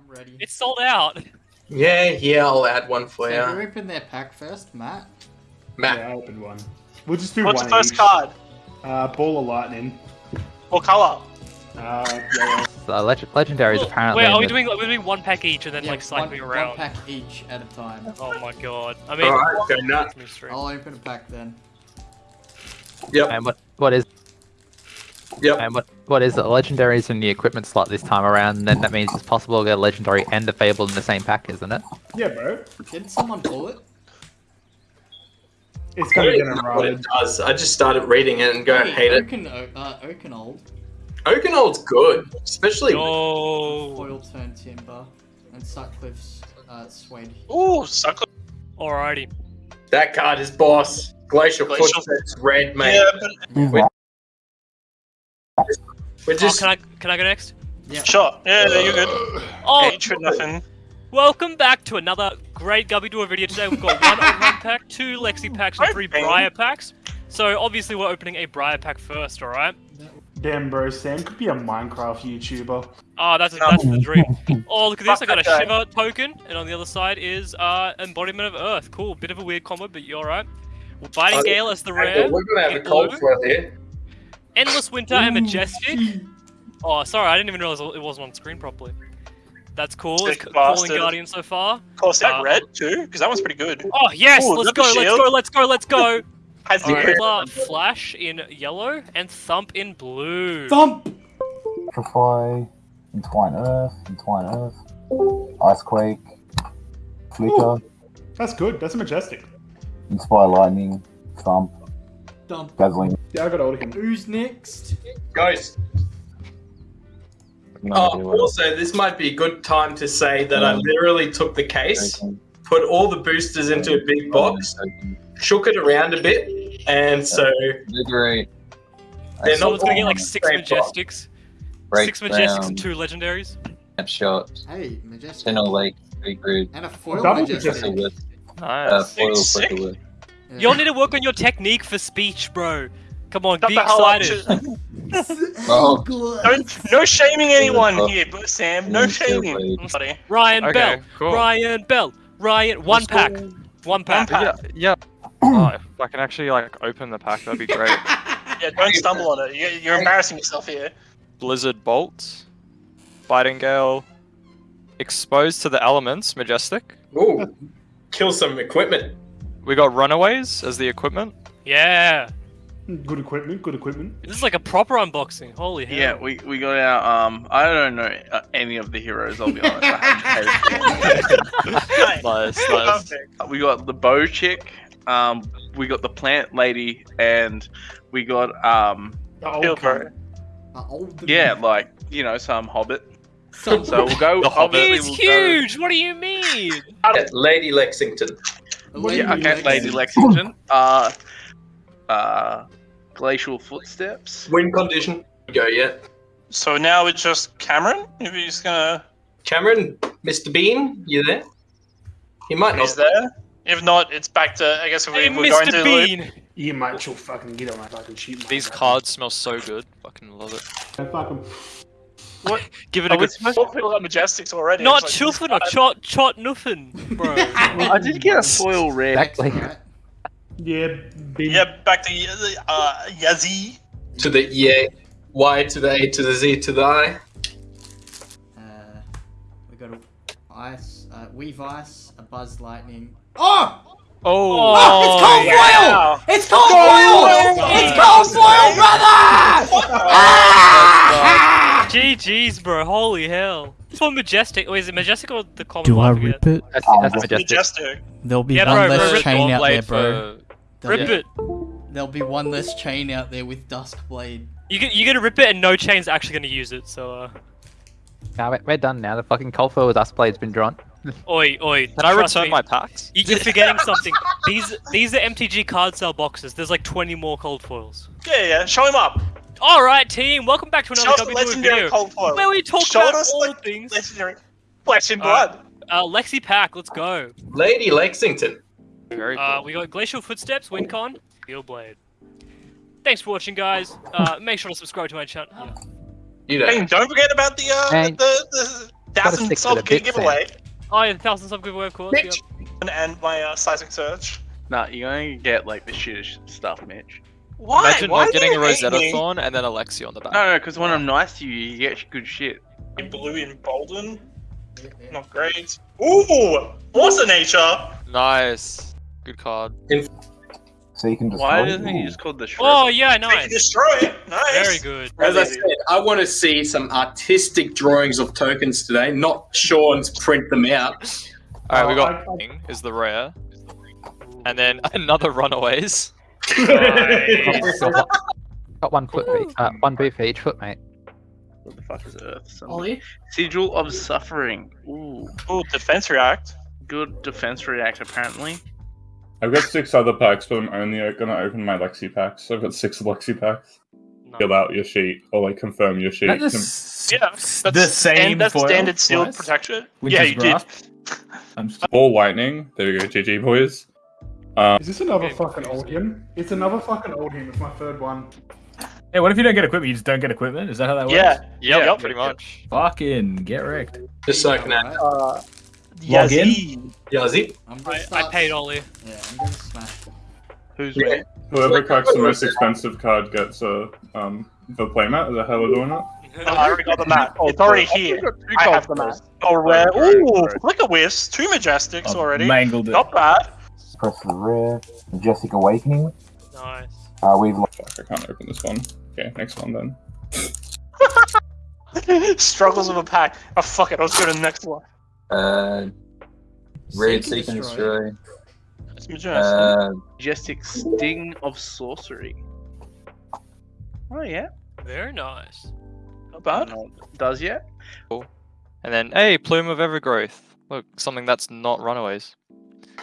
I'm ready. It's sold out. Yeah, yeah, I'll add one for So who you. open their pack first, Matt? Matt. Yeah, I opened one. We'll just do What's one the first each. card? Uh, ball of lightning. What color? Uh, yellow. The leg- legendary Well, apparently. Wait, are we the- doing we're doing one pack each and then Yeah, like cycling one, around? one pack each at a time. Oh my god. I mean, Alright, go nuts. I'll open a pack then. Yep, And what what is yep. and what what is it? Legendaries in the equipment slot this time around, and then that means it's possible to get a legendary and a fable in the same pack, isn't it? Yeah, bro. Didn't someone pull it? It's I gonna don't get what it does. I just started reading it and go, Hey, hate it. Oaken, O- uh, Oaken Old. Oakenold's good, especially No. Foil turn timber. And Sutcliffe's uh, suede. Ooh, sucker. Alrighty. that card is boss. Glacial, Glacial- Footsteps, red, mate. Yeah, but We're Oh, just. can I can I go next? Yeah. sure. Yeah, yeah, you're good. Oh, Hatred, nothing. welcome back to another great Gubby Door video. Today we've got one Overrun pack, two Lexi packs, and three Briar packs. So obviously we're opening a Briar pack first, alright? Damn, bro. Sam could be a Minecraft YouTuber. Oh, that's that's the dream. Oh, look at this! I got a that Shiver token, and on the other side is uh, Embodiment of Earth. Cool, bit of a weird combo, but you're alright. Well, Biting Oh, Gale as the rare, we're gonna have a cold blue. flow here. Endless Winter and Majestic. Oh, sorry, I didn't even realize it wasn't on screen properly. That's cool. It's Sick c- Falling bastard. Guardian so far. Of course, that Uh, red too, because that one's pretty good. Oh yes, Ooh, let's go, let's go, let's go, let's go. Has the Alright, crit. uh, Flash in yellow and Thump in blue. Thump! Petrify, Entwine Earth, Entwine Earth, Icequake, Flicker, That's good. That's a majestic. Inspire Lightning, Thump, Dump. Dazzling. Yeah, I got hold of him. Who's next? Ghost. No Oh, also, this might be a good time to say that I literally took the case, token, put all the boosters into a big box, token. shook it around a bit, and so Invigorate. They're So not it's gonna get like six. Majestics. Break Six Majestics down, and two Legendaries. Snapshot, Hey, Majestic. Channel Lake, Secret, And a foil Double Majestic. Majestic. Flickerwood, uh, Nice. Foil Sick. Flickerwood. Yeah. You'll need to work on your technique for speech, bro. Come on, Shut be the hell excited. Oh. Don't, no shaming anyone Oh. here, but Sam. No shaming. blade. I'm sorry. Ryan Okay, Bell. cool. Ryan Bell. Ryan. One pack. One pack. One pack. Yeah, yeah. oh, if I can actually like open the pack, that'd be great. Yeah, don't stumble on it. You're, you're embarrassing yourself here. Blizzard Bolt, Biting Gale, Exposed to the Elements, Majestic. ooh, kill some equipment. We got Runaways as the equipment. Yeah. Good equipment. Good equipment. This is like a proper unboxing. Holy hell. Yeah, we, we got our um. I don't know uh, any of the heroes. I'll be honest. I Nice. Nice, nice. We got the bow chick. Um, we got the plant lady, and we got um. The old Feel cunt. for it. Old Yeah, like you know, some hobbit. Some- So we'll go. The Hobbit. obviously He's we'll go- huge. What do you mean? Lady Lexington. Lady Yeah, okay, Lady Lexington. Uh, uh, glacial footsteps. Wind condition. Go yet. So now it's just Cameron. If he's gonna, Cameron, Mr. Bean, you there? He might not. he's there. If not, it's back to. I guess we, Hey, we're going to Mr. the loop. Bean. You might you'll fucking get on my fucking sheet. These cards smell so good. Fucking love it. Fucking. Give it a Oh, we good. spoke people got Majestics already. Not It's like- chuffin or chot chot nuffin, bro. I did get a foil red. Exactly. Right? Yeah. Big. Yeah, back to uh, Yazi. To the yeah, Y to the A to the Z to the I. Uh, we got a ice, uh, weave ice, a buzz lightning. Oh! Oh, Oh, it's cold yeah. foil! It's cold foil! It's cold foil, brother! Ah! GG's, bro. Holy hell. This one majestic. Wait, is it majestic or the common? Do one? I forget. rip it? That's, that's that's majestic. Majestic. There'll be Yeah, one bro, bro, less rip chain out there, bro. for- Rip be, it. there'll be one less chain out there with Duskblade. You get, you're gonna rip it, and no chain's actually gonna use it. So, uh, Now we're, we're done now. The fucking cold foil with us blade's been drawn. oi, oi. Can I return me. my packs? You- You're forgetting something. These these are MTG card sale boxes. There's like 20 more cold foils. Yeah, yeah. Show him up. All right, team. Welcome back to another us the W Doing legendary video cold where we talk Show about us all the things. legendary flesh and Alright. blood. Uh, Lexi Pack, let's go. Lady Lexington. Very cool. Uh, we got Glacial Footsteps, Wincon, Steel Blade. Thanks for watching, guys. Uh, make sure to subscribe to my channel. You know. Hey, don't forget about the uh, Hey. the, the Thousand sub the bit, giveaway Oh yeah, the thousand sub giveaway of course. Mitch. Yep. and, and my uh, seismic surge. Nah, you're gonna get like the shittest stuff, Mitch. Why? Imagine Why not getting a Rosetta me? Thorn and then Alexi on the back. No, no, because when I'm nice to you, you get good shit. In blue and Bolden. Not great. Ooh, what's a nature? Nice. Good card. So you can just. Why isn't he just called the Shred? Oh yeah, They can nice. destroy it. Nice. Very good. As I said, I want to see some artistic drawings of tokens today, not Sean's print them out. Alright, we Oh, got I- I- King is the rare. And then another Runaways. Got one foot, for each- uh, one boot for each foot, mate. What the fuck is Earth? Something. Ollie? Sigil of Suffering. Ooh, Ooh, defense react. good defense react apparently. I've got six other packs, but I'm only gonna open my Lexi packs. I've got six Lexi packs. Fill out your sheet or like confirm your sheet. Yeah, that's the same and that's foil standard sealed protection. Which yeah, is you did. I'm just- All lightning. There we go, GG boys. Um, Is this another fucking Oldhim? It's another fucking Oldhim. It's my third one. Hey, what if you don't get equipment? You just don't get equipment? Is that how that works? Yeah. Yep, Yep. pretty much. Fucking get wrecked. Just so I can add. Uh, Log in? Yazzie. Yazzie. I'm gonna I, I start- paid Ollie. Yeah, I'm gonna smash. Who's Yeah. winning? whoever cracks the most expensive card gets a um the playmat. Is that how we're doing it? No, I already got the map. It's already here. I have the map. first. Oh, rare. Right, Ooh, right. Flicker Wisp. Two majestics already. Mangled it. Not bad. Press the rare. Majestic Awakening. Nice. Uh, we've lost. Fuck, I can't open this one. Okay, next one then. Struggles of a pack. Oh, fuck it. Let's go to the next one. Uh, Red Seek Seek and and Destroy. Destroy. Majestic. Uh, Majestic Sting of Sorcery. Oh yeah, Very nice. Not bad. does yet? And then, hey, Plume of Evergrowth. Look, something that's not Runaways.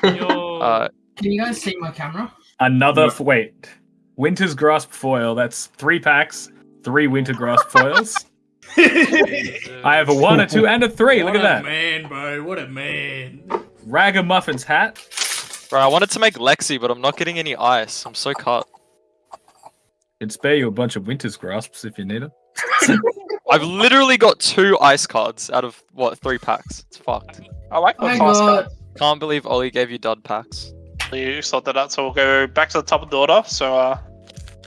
Yo. Uh, Can you guys see my camera? Another f- wait. Winter's Grasp foil. That's three packs, three Winter Grasp foils. I have a one, a two, and a three. Look at a that. man, bro. What a man. Ragamuffin's hat. bro, I wanted to make Lexi, but I'm not getting any ice. I'm so cut. It'd spare you a bunch of Winter's Grasps if you need them. I've literally got two ice cards out of what three packs. It's fucked. I like Oh my my fast God. card. Can't believe Ollie gave you dud packs. You sorted that out, so we'll go back to the top of the order. So, uh,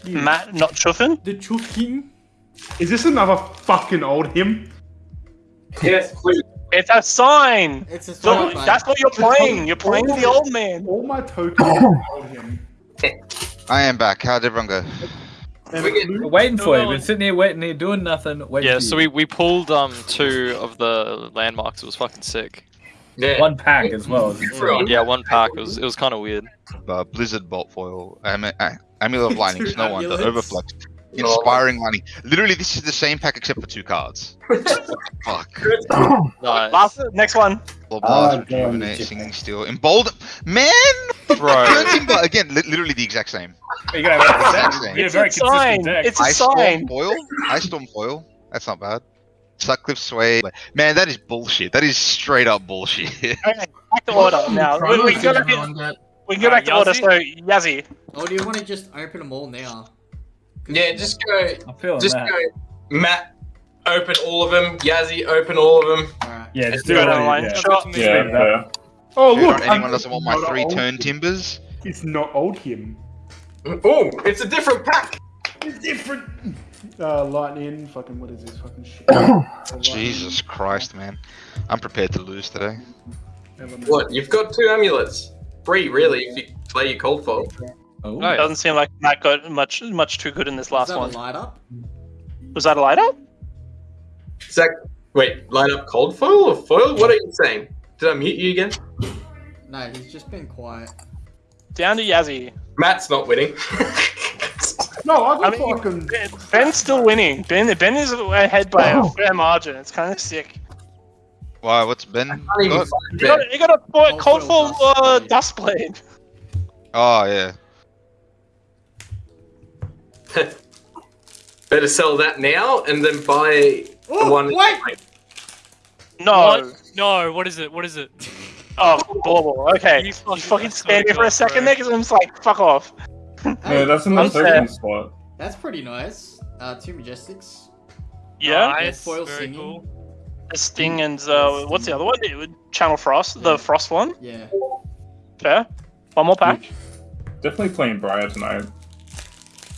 Matt, not chuffing. The choking. Is this another fucking Oldhim? Yes, please. It's a sign. It's a sign, mate. that's what you're playing. You're playing the old man. All my tokens are Oldhim. I am back. How'd everyone go? We get- blue- We're waiting for you. Well- We're sitting here waiting here doing nothing. Waiting Yeah, for so you. we, we pulled um two of the landmarks. It was fucking sick. Yeah. one pack as well. Yeah, one pack. It was it was kind of weird. Uh, Blizzard Bolt Foil, am- uh, Amulet of Lightning, Two Snow Under. Overflux, Inspiring Lightning. Literally, this is the same pack except for two cards. Fuck. Nice. Last, next one. Blood Blast, damn, Singing Steel, Embolden. Man! Bro. Turn Timber! Again, li- literally the exact same. You gotta have a deck. It's You a get a very sign. consistent deck. It's a Ice Storm sign. Foil? Ice Storm Foil? That's not bad. Suckcliffe Sway. Man, that is bullshit. That is straight up bullshit. Okay, back to order now. We, we can go back. Everyone get- We can go back to order. So Yazzie. Or do you want to just open them all now? Yeah, just go. I'm feeling Just that. go. Matt, open all of them. Yazzie, open all of them. Alright. Yeah, just Go do it. down the line. yeah. Shot. Yeah, Speed it up. fair. Oh Dude, look! anyone I'm- doesn't want my three old- turn timbers? It's not Oldhim. Oh, it's a different pack. It's different. Uh, lightning. Fucking what is this fucking shit? Jesus Christ, man. I'm prepared to lose today. What? You've got two amulets. Three, really, if you play your cold foil. Oh, yeah. Doesn't seem like Matt got much much too good in this Is last that one. a light up? Was that a light up? Zach, wait, light up cold foil or foil? What are you saying? Did I mute you again? No, he's just been quiet. Down to Yazzie. Matt's not winning. No, I got I mean, fucking. Ben- Ben's still winning. Ben Ben is ahead by a fair margin. It's kind of sick. Why, what's Ben? Can't got? You got, you got a fo- Cold cold foil full uh, Dustblade. dust blade. Oh, yeah. Better sell that now and then buy the one. wait! No. What? No. What is it? What is it? Oh, bauble. Okay. You You fucking- fucking, I swear stand to here for a second bro. there because I'm just like, fuck off. Yeah, that's in the Unfair. token spot. That's pretty nice. Uh, two majestics. Yeah. Nice. foil Very singing. cool. The Sting and uh, what's the other one? Channel Frost, the Frost one. Yeah. Fair. One more pack. Definitely playing Briar tonight.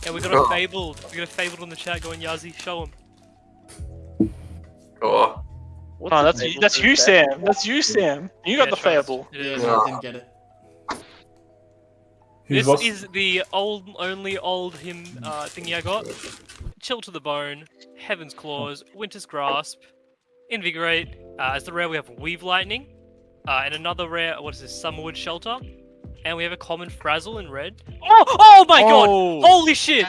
Yeah, we got a fabled. We got a fabled on the chat going. Yazi, show him. Oh. Oh, that's you, that's you, Sam. That's you, Sam. You got Yeah, the trust. Fable. It is. I didn't get it. He's This lost- is the old, only Oldhim uh, thingy I got. Chill to the bone, Heaven's Claws, Winter's Grasp, Invigorate. Uh, as the rare, we have Weave Lightning, uh, and another rare. What is this? Summerwood Shelter, and we have a common Frazzle in red. Oh, oh my Oh. god! Holy shit!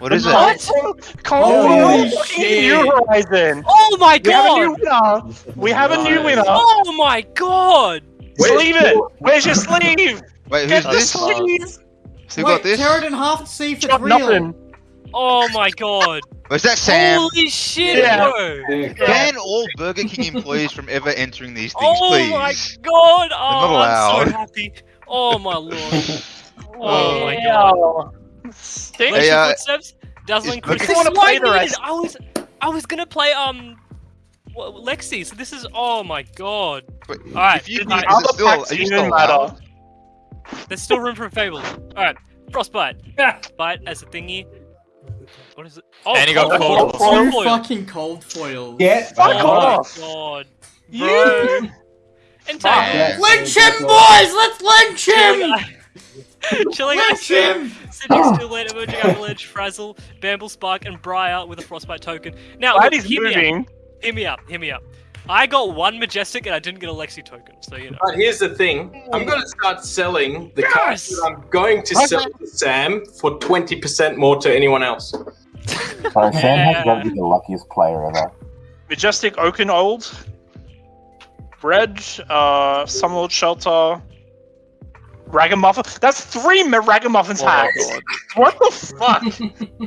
What is it? What? Holy shit. New Horizon. Oh my We have a new god! winner. We have a new winner. Oh my god! Sleeve it. Where's your sleeve? Wait, who's the this? sleeve. Who Wait, got this? tear it in half to see if it's real. nothing. Oh my god! Was that Sam? Holy shit, Yeah. bro! Ban all Burger King employees from ever entering these things, Oh please. my god! Oh, I'm so happy. Oh my lord. Oh my god. Wow. Sting. Hey, uh, footsteps. Dazzling is- I This is why play I the needed. rest. I was, I was gonna play um, wha- Lexi. So this is. Oh my god. Wait, Alright, if you good need, night. is it still, are you still matter. allowed? There's still room for a fable. All right, frostbite. Bite as a thingy. What is it? Oh, And he got cold cold. foil. Two Foil. fucking cold foils. Get Fuck oh off. god. You. Bro. And tag. Yeah. Lynch him, boys! Let's lynch him! Chilling Lynch him! Sitting still late, emerging avalanche, frazzle, Bramble Spark, and briar with a frostbite token. Now, Glad look, he's hear me out. moving. Hear me up. Hear me up. I got one majestic and I didn't get a Lexi token, so you know. But here's the thing. I'm going to start selling the cards that I'm going to sell to Sam for 20% more to anyone else. So Sam has got to be the luckiest player ever. Majestic Oaken Old. Red. Uh, Summerwood Shelter. Ragamuffin. That's three Ragamuffins Oh my hacks. What the fuck?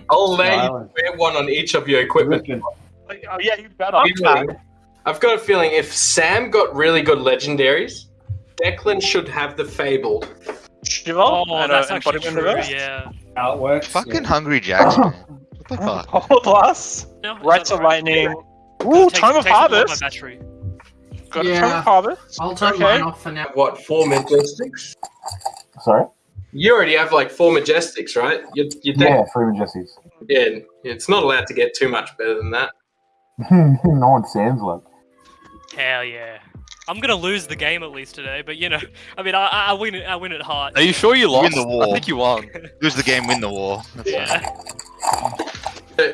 I'll lay Silence. wear one on each of your equipment. oh yeah, you better. Feeling- I've got a feeling if Sam got really good legendaries, Declan should have the Fable. Shiver. Oh, and, that's uh, actually him true, the rest. yeah. How it works. Fucking Hungry Jacks, man. What the fuck? Hold plus. No, Rights that's of alright. Lightning. Ooh, takes- Time of takes a lot my Harvest. battery. Got a Yeah. Tome of Harvest. I'll turn Okay. mine off for now. What, four Majestics? Sorry? You already have like four Majestics, right? You, you deck- Yeah, three Majestics. yeah, it's not allowed to get too much better than that. no one Sam's luck. Hell yeah. I'm gonna lose the game at least today, but you know, I mean, I, I I win it. I win at heart. Are you sure you Win lost? the war. I think you won. Lose the game, win the war. That's Yeah.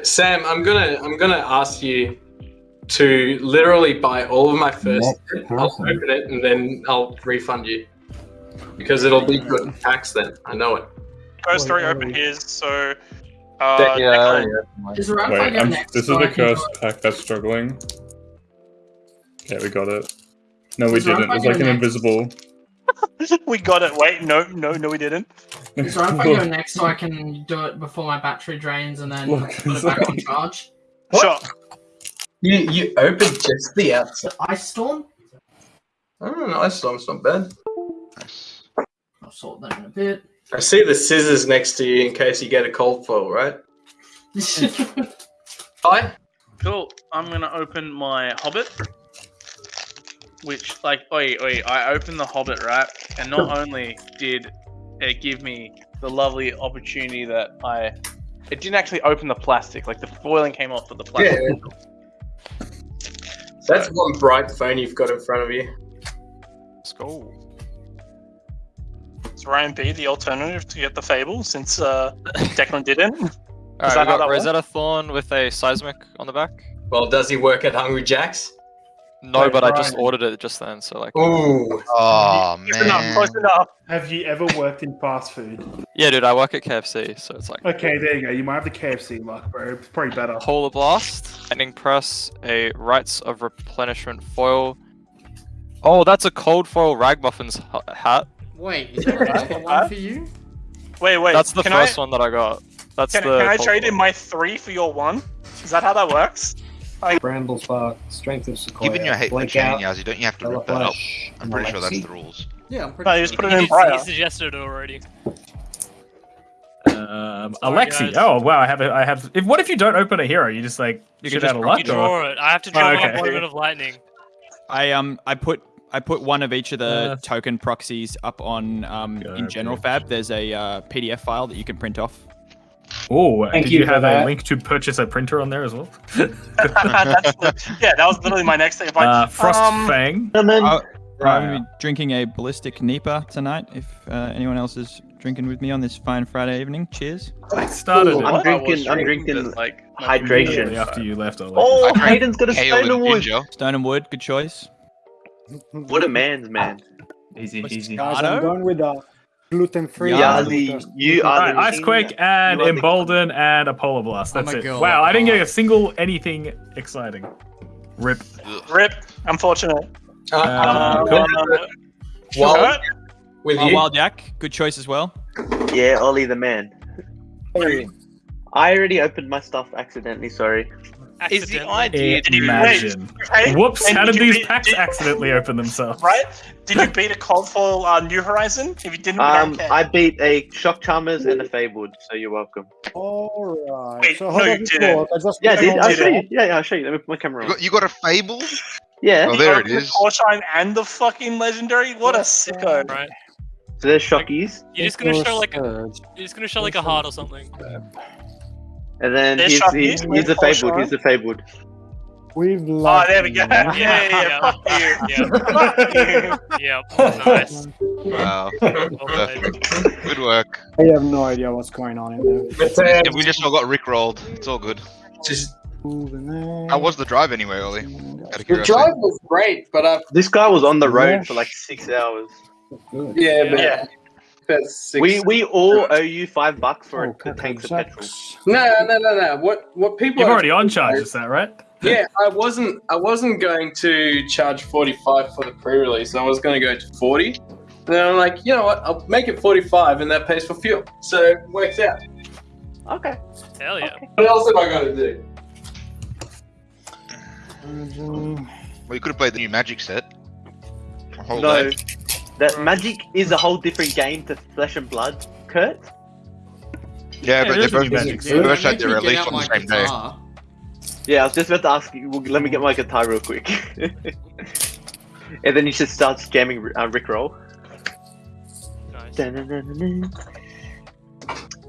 Sam, I'm gonna I'm gonna ask you to literally buy all of my first. I'll open it and then I'll refund you because it'll be good tax then. I know it. First three Wait, open his, so. Uh, Deck- Declan. Is it right if I Wait, I'm, this is the can cursed pack that's struggling. Yeah, we got it. No, we Is didn't. It was like an next? invisible. we got it. Wait, no, no, no, we didn't. Is it right if I go next so I can do it before my battery drains and then Look, put it back on charge? Sure. You you opened just the outside. Ice Storm? Oh, nice storm's not bad. nice. I'll sort that in a bit. I see the scissors next to you in case you get a cold foil, right? Hi. Cool. I'm gonna open my Hobbit. Which, like, wait, wait, I opened the Hobbit, right? And not only did it give me the lovely opportunity that I. It didn't actually open the plastic, like the foiling came off, but the plastic. Yeah. That's one bright phone you've got in front of you. Let's go. Is Ryan B the alternative to get the Fable since uh, Declan didn't? Alright, that we got that works? Rosetta Thorn with a seismic on the back. Well, does he work at Hungry Jack's? No, Wait, but I just ordered it just then, so like. Ooh. Oh, Close enough, man. close enough. Have you ever worked in fast food? Yeah, dude, I work at KFC, so it's like. Okay, there you go. You might have the KFC luck, bro. It's probably better. Polar Blast, Lightning Press, a Rites of Replenishment foil. Oh, that's a cold foil Ragmuffin's h- hat. Wait, is that another one for you? Wait, wait. that's the first I, one that I got. That's Can, the. can I cold trade in my three for your one? Is that how that works? Bramble Spark, Strength of Sequoia. Given your hate for Blink chaining Yazzie, don't you have to rip that up? I'm pretty sure that's the rules. Yeah, I'm pretty No, sure. you just put it in did- Briar. he suggested it already. Um, Sorry, Alexi. guys. Oh wow, I have a, I have. If what if you don't open a hero? You just like You shit can out just of draw- luck. You draw it. I have to draw Oh, my okay. opponent of lightning. I um I put I put one of each of the Uh. token proxies up on um in General Fab. There's a uh, PDF file that you can print off. Oh, Thank did you you for have a link to purchase a printer on there as well? That's yeah, that was literally my next thing. If I, Uh, Frost um, Fang. Uh, I'm Right. gonna be drinking a ballistic Nipa tonight. If uh, anyone else is drinking with me on this fine Friday evening, cheers. I started Ooh, it. I'm I drinking. was I'm drinking, drinking but, hydration. After you left, Ollie. Oh, I drank Hayden's got a ale and stone and wood. ginger. Stone and wood, good choice. What a man's man. Easy, easy. Guys, I'm going with a gluten-free. Yazi, you are Alright, the Ice Quake and you are the- Embolden and a Polar Blast. Oh That's my it. God. Wow, I didn't get a single anything exciting. Rip. Rip. Unfortunate. Uh, Um, Wild, with Uh, you. Wild Jack, good choice as well. Yeah, Ollie the man. I already opened my stuff accidentally. Sorry. Is the idea? Did you Imagine. wait, Whoops, and how did did these beat- packs did- accidentally open themselves? Right? Did you beat a cold foil uh, New Horizon? If you didn't, Um. I beat a Shock Charmers and a Fabled, so you're welcome. Alright. Wait, so how no, does you didn't. I just Yeah, I click did. I'll show you. Yeah, yeah, I'll show you. Let me put my camera You got, you got a Fable? Yeah. Oh, there it Open the is. Korshem and the fucking legendary. What a sicko! Right. So there's Shockies. You're just gonna show like a, you're just gonna show like a heart or something. And then he's, here's, Shockies, here's, there's here's the Core Fabled. Here's the Fabled. We've Oh, there we go. Yeah, yeah, yeah. Fuck you. Fuck you. Yep. Nice. Wow. Perfect. Good work. I have no idea what's going on in there. Yeah, we just all got Rick rolled. It's all good. Just How was the drive anyway, Ollie? The drive was great, but uh, This guy was on the road Yeah. for like six hours. yeah, but Yeah. That's six. We we all owe you five bucks for Oh, a tank of petrol. no, no, no, no. What what people You're are- already on charge, is that right? Yeah, I wasn't. I wasn't going to charge forty-five for the pre-release. I was going to go to forty. And then I'm like, you know what? I'll make it forty-five, and that pays for fuel. So it works out. Okay. Hell yeah. What else have I got to do? Well, you could have played the new Magic set. A whole No, day. That Magic is a whole different game to Flesh and Blood, Kurt. Yeah, Yeah, but they is a new both, Magic they set. both had their release get out on the my same day. Yeah, I was just about to ask you. well, Let me get my guitar real quick. and then you should start jamming uh, Rickroll. Nice.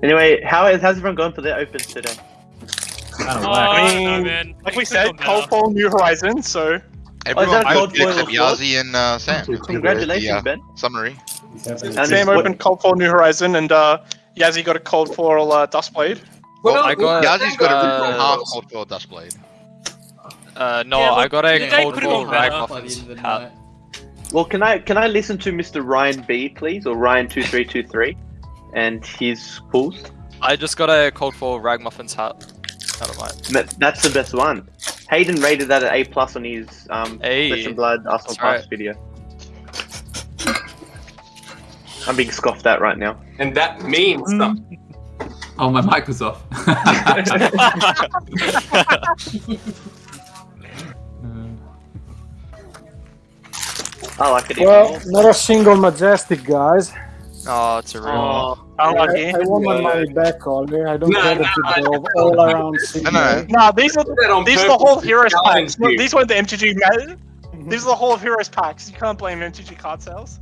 Anyway, how is how's everyone going for their opens today? I don't Oh, know. I mean, man. Like we said, have cold better. foil New Horizons, So Everyone that voted Cold except Foil Yazi and uh, Sam. Congratulations, The, uh, Ben. Summary. And Sam opened cold foil New Horizon, and uh, Yazzie got a cold foil uh, Dustblade. Well, I got- Yazi's got a uh, half cold foil dust blade. Uh, no, Yeah, I got a cold could've foil gone better By the ragmuffins end hat. Well, can I can I listen to Mr. Ryan B, please, or Ryan two three two three, and his pulls? I just got a cold foil ragmuffins hat. Out of mine. That's the best one. Hayden rated that at A plus on his um Hey, Flesh and Blood Arsenal that's Pass right. video. I'm being scoffed at right now. And that means something. Oh, my mic was off. I like it. Well, not a single majestic, guys. Oh, it's a real. Oh, I, unlucky. I want my money back, Ollie. I don't No, get it no, to go all around No, no. No, these are That these are the whole heroes packs. These weren't the MTG. Ma- mm-hmm. these are the whole of heroes packs. You can't blame MTG card sales.